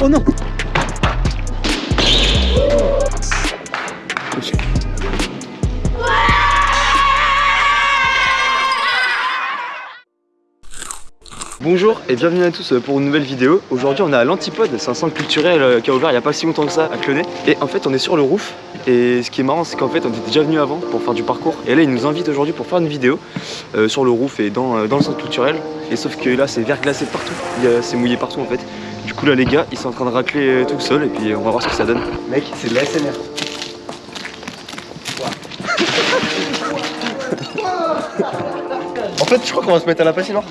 Oh non Bonjour et bienvenue à tous pour une nouvelle vidéo. Aujourd'hui on est à l'Antipode, c'est un centre culturel euh, qui a ouvert il n'y a pas si longtemps que ça à Clonay. Et en fait on est sur le roof et ce qui est marrant c'est qu'en fait on était déjà venu avant pour faire du parcours. Et là ils nous invitent aujourd'hui pour faire une vidéo euh, sur le roof et dans, euh, dans, le centre culturel. Et sauf que là c'est verglacé partout, c'est mouillé partout en fait. Du coup là les gars ils sont en train de racler tout seul et puis on va voir ce que ça donne. Mec c'est de la SMR. en fait je crois qu'on va se mettre à la patinoire.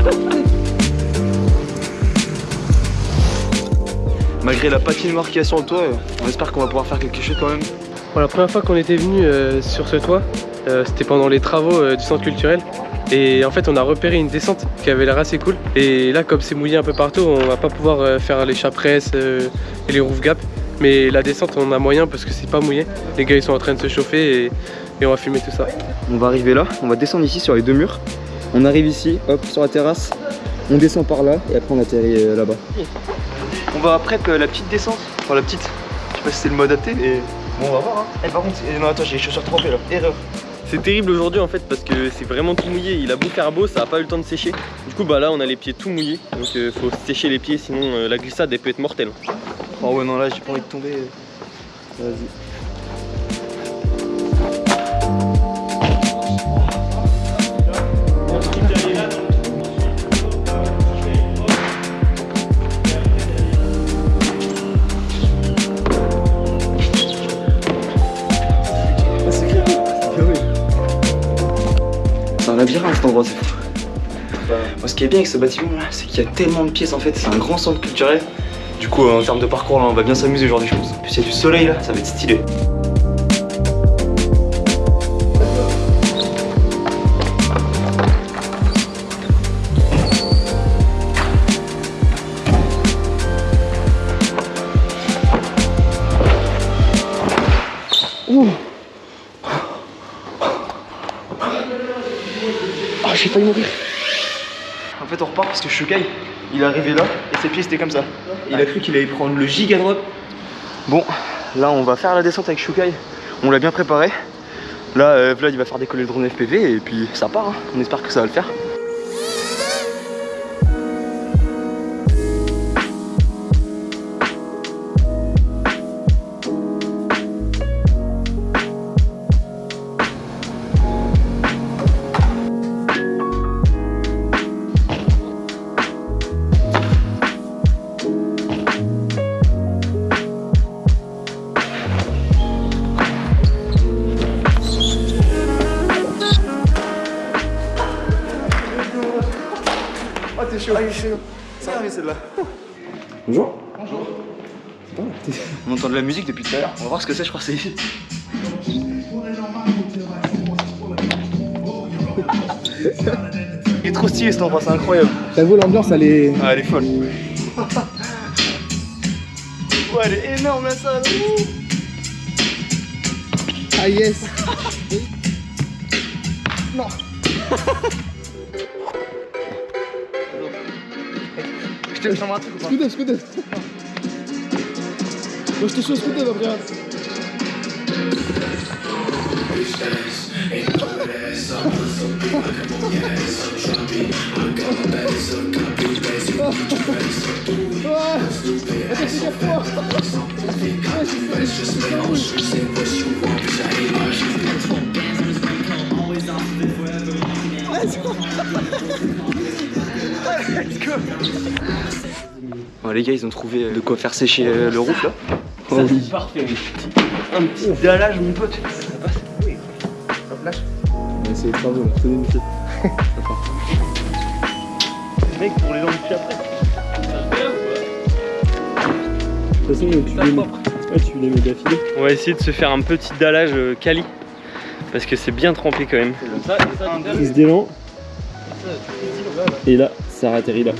Malgré la patinoire qu'il y a sur le toit, on espère qu'on va pouvoir faire quelque chose quand même. Bon, la première fois qu'on était venu euh, sur ce toit, euh, c'était pendant les travaux euh, du centre culturel. Et en fait, on a repéré une descente qui avait l'air assez cool. Et là, comme c'est mouillé un peu partout, on va pas pouvoir euh, faire les chapresses euh, et les roof gaps. Mais la descente, on a moyen parce que c'est pas mouillé. Les gars, ils sont en train de se chauffer et, et on va filmer tout ça. On va arriver là, on va descendre ici sur les deux murs. On arrive ici, hop, sur la terrasse. On descend par là et après on atterrit euh, là-bas. On va après euh, la petite descente. Enfin la petite. Je sais pas si c'est le mode adapté et. Bon on va voir hein. Eh par contre, non attends j'ai les chaussures trempées là. Erreur. C'est terrible aujourd'hui en fait parce que c'est vraiment tout mouillé. Il a beau faire beau, ça a pas eu le temps de sécher. Du coup, bah là, on a les pieds tout mouillés. Donc, euh, faut sécher les pieds, sinon euh, la glissade elle peut être mortelle. Oh ouais non là j'ai pas envie de tomber. Vas-y. Moi, ce qui est bien avec ce bâtiment là, c'est qu'il y a tellement de pièces en fait, c'est un grand centre culturel. Du coup, en termes de parcours, là, on va bien s'amuser aujourd'hui, je pense. Puis il y a du soleil là, ça va être stylé. Ouh. Oh, j'ai failli mourir. En fait, on repart parce que Shukai, il est arrivé là et ses pieds c'était comme ça. Il a cru qu'il allait prendre le giga drop. Bon, là on va faire la descente avec Shukai. On l'a bien préparé. Là, euh, Vlad il va faire décoller le drone FPV et puis ça part. hein. On espère que ça va le faire. Celle-là. Bonjour. Bonjour. On entend de la musique depuis tout à l'heure. On va voir ce que c'est, je crois que c'est ici. Il est trop stylé cet endroit, c'est incroyable. J'avoue, l'ambiance, elle est. Ah, elle est folle. Ouais, elle est énorme la salle. Ah, yes! non! Je te fais un truc ou pas Scooter, scooter! Moi, je te suis au scooter, Gabriel! Bon, les gars, ils ont trouvé euh, de quoi faire sécher euh, le roof là. Ça, c'est parfait, oui. Un petit dallage, mon pote. On va essayer de travaux là, tenez une pied. Mec, pour les enlever après. De toute façon, tu Ça les mets, propre. ouais, tu les mets d'affilée. On va essayer de se faire un petit dallage euh, quali. Parce que c'est bien trempé quand même. Ça, ça, Prise d'élan. Et là, ça atterrit là.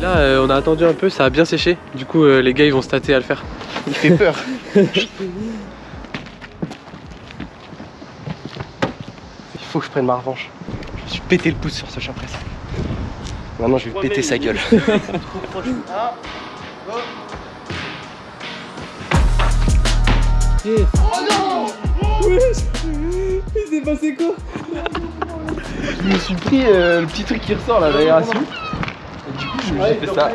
Là, euh, on a attendu un peu, ça a bien séché. Du coup, euh, les gars, ils vont se tâter à le faire. Il fait peur. Il faut que je prenne ma revanche. Je me suis pété le pouce sur ce chapresse. Maintenant, je vais péter sa gueule. Oh non Il s'est passé quoi? Je me suis pris euh, le petit truc qui ressort là, l'aération. J'ai fait ça.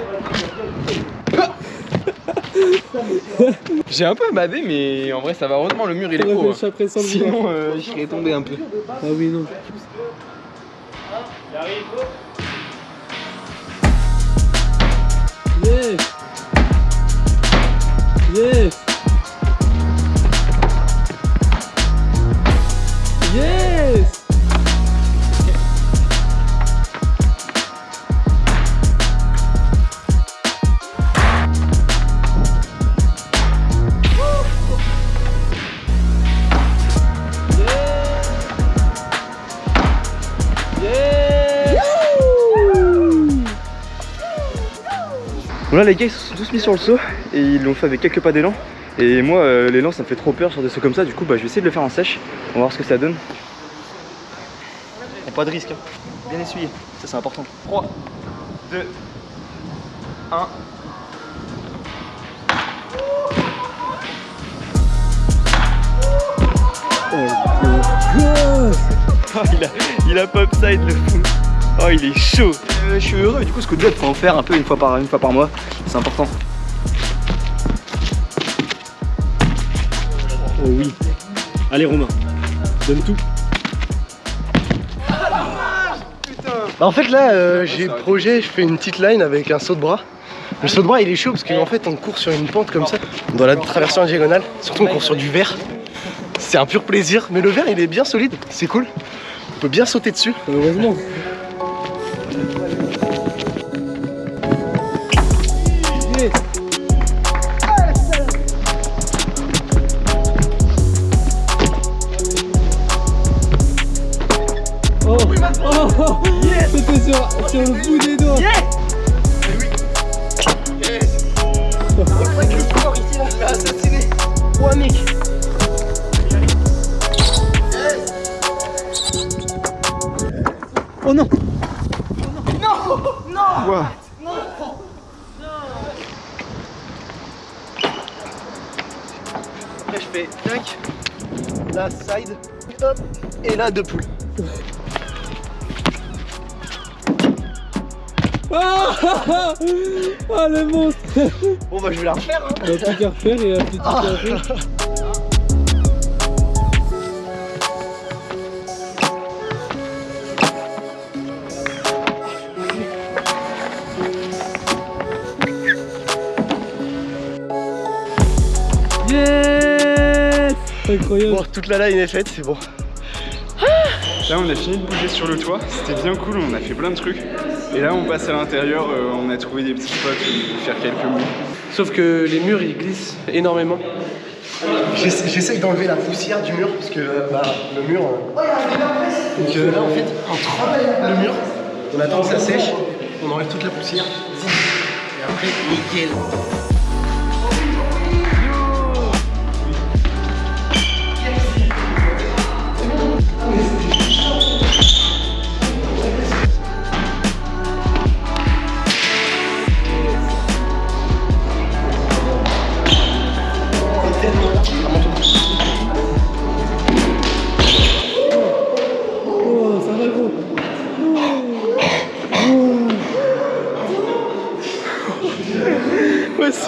J'ai un peu badé, mais en vrai, ça va. Heureusement, le mur il est haut. hein. Sinon, euh, je serais tombé un peu. Ah oui, non. Les gars ils se sont tous mis sur le saut et ils l'ont fait avec quelques pas d'élan. Et moi euh, l'élan ça me fait trop peur sur des sauts comme ça, du coup bah je vais essayer de le faire en sèche. On va voir ce que ça donne. Pas de risque, hein. bien essuyé, ça c'est important. 3, 2, 1. Oh, il, a, il a pop side le fou. Oh il est chaud. Euh, je suis heureux et du coup ce coup de jet faut en faire un peu une fois par, une fois par mois. C'est important. Oh oui. Allez Romain, donne tout. Bah en fait là euh, j'ai le projet, je fais une petite line avec un saut de bras. Le saut de bras il est chaud parce qu'en fait on court sur une pente comme ça, on doit la traverser en diagonale, surtout on court sur du verre. C'est un pur plaisir, mais le verre il est bien solide, c'est cool. On peut bien sauter dessus. Heureusement. Sur, sur le bout des doigts. Oh non. Quoi Après je fais tac, là side, hop, et là deux poules. Ah, ah, ah, le monstre Bon bah je vais la refaire hein. On a plus qu'à refaire et un petit café. Yes Incroyable Bon toute la line est faite, c'est bon. Là, on a fini de bouger sur le toit. C'était bien cool, on a fait plein de trucs. Et là, on passe à l'intérieur, euh, on a trouvé des petits spots où faire quelques moves. Sauf que les murs ils glissent énormément. J'essa- J'essaye d'enlever la poussière du mur parce que euh, bah, le mur. euh, Donc euh, là en fait, on trempe le mur, on attend que ça sèche, on enlève toute la poussière. Et après, nickel.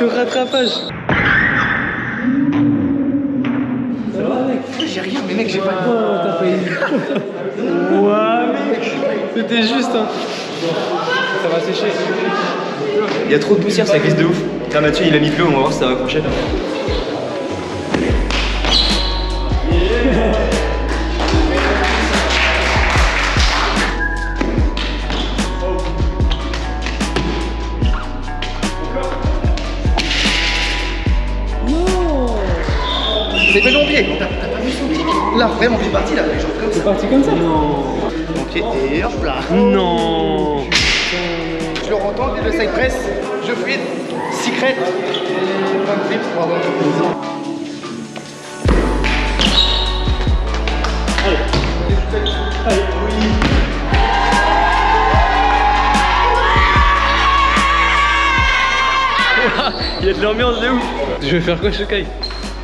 Un rattrapage. Ça va mec J'ai rien, mais mec, j'ai pas Oh, t'as failli. C'était juste, hein. Ça va sécher. Il y a trop de poussière, ça glisse de ouf. Là Mathieu il a mis de l'eau, on va voir si ça va accrocher. T'as pas vu son pied Là, vraiment, c'est parti là, genre comme ça. C'est parti comme ça Ok, et hop là. Non Je le rentends, le side press, je fluide, secret. Plein de flips pour avoir du plaisir. Allez. Il y a de l'ambiance de ouf Je vais faire quoi Shokai?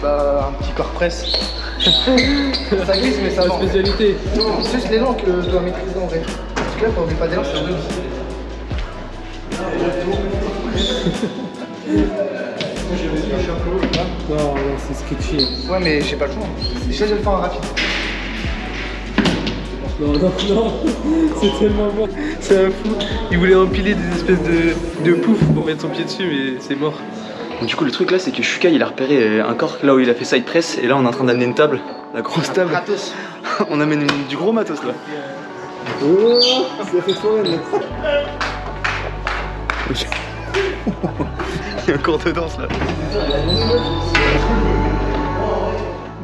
Bah, un petit corps presse. ça glisse, mais ça va. spécialité C'est juste l'élan que je dois maîtriser en vrai. Parce que là, quand on met pas d'élan, c'est un Non, non, c'est sketchy. Ouais, mais j'ai pas le choix. Déjà, je vais le faire en rapide. Non, non, non, c'est tellement bon. C'est un fou Il voulait empiler des espèces de, de poufs pour mettre son pied dessus mais c'est mort. Donc, du coup, le truc là, c'est que Shukai il a repéré euh, un corps là où il a fait side press, et là on est en train d'amener une table, la grosse table. On amène une- du gros matos là. Oh, ça fait foraine. Il y a un cours de danse là.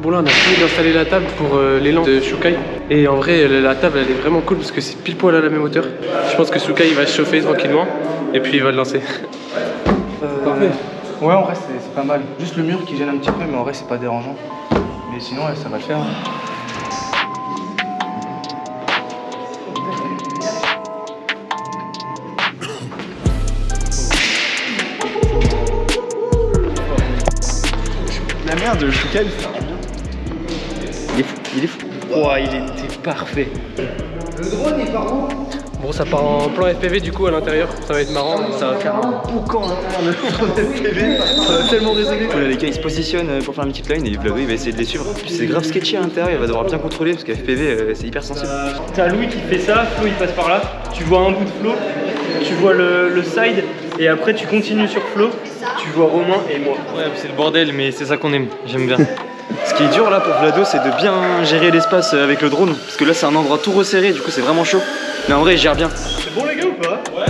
Bon là on a fini d'installer la table pour euh, l'élan de Shukai et en vrai la la table elle est vraiment cool parce que c'est pile poil à la même hauteur. Je pense que Shukai il va se chauffer tranquillement et puis il va le lancer. Parfait. Ouais, en vrai, c'est c'est pas mal. Juste le mur qui gêne un petit peu, mais en vrai, c'est pas dérangeant. Mais sinon, ouais, ça va le faire. La merde, de Shukai, Il est fou, il est fou. Ouah il était parfait. Le drone, il part où? Bon ça part en plan FPV du coup à l'intérieur, ça va être marrant, ça va faire un boucan à l'intérieur de FPV. Ça va tellement résonner. Les gars ils se positionnent euh, pour faire une petite line et Vlado il va essayer de les suivre. C'est grave sketchy à l'intérieur, il va devoir bien contrôler parce que FPV euh, c'est hyper sensible. T'as Louis qui fait ça, Flo il passe par là, tu vois un bout de Flo, tu vois le, le side, et après tu continues sur Flo, tu vois Romain et moi. Ouais c'est le bordel mais c'est ça qu'on aime, j'aime bien. Ce qui est dur là pour Vlado c'est de bien gérer l'espace euh, avec le drone parce que là c'est un endroit tout resserré du coup c'est vraiment chaud. Mais en vrai il gère bien. C'est bon les gars ou pas? Ouais.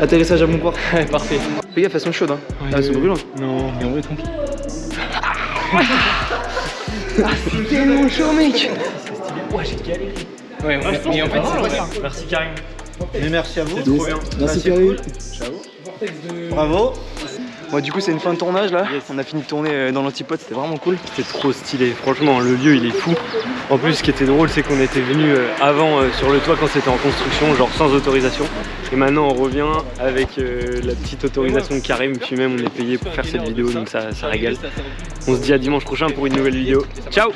Atterrissage à bon port. Ouais parfait. Fais gaffe elles sont chaudes hein. Ah, elles sont brûlantes. Non mais en vrai tranquille. Tellement chaud mec Ouais, mais en fait c'est vrai. Merci Karim. merci à vous. C'est trop bien. Merci Karim. Bravo. Bon du coup c'est une fin de tournage là. On a fini de tourner euh, dans l'antipode, c'était vraiment cool. C'était trop stylé, franchement le lieu il est fou. En plus ce qui était drôle c'est qu'on était venu avant euh, sur le toit quand c'était en construction, genre sans autorisation. Et maintenant on revient avec euh, la petite autorisation de Karim, puis même on est payé pour faire cette vidéo donc ça, ça régale. On se dit à dimanche prochain pour une nouvelle vidéo. Ciao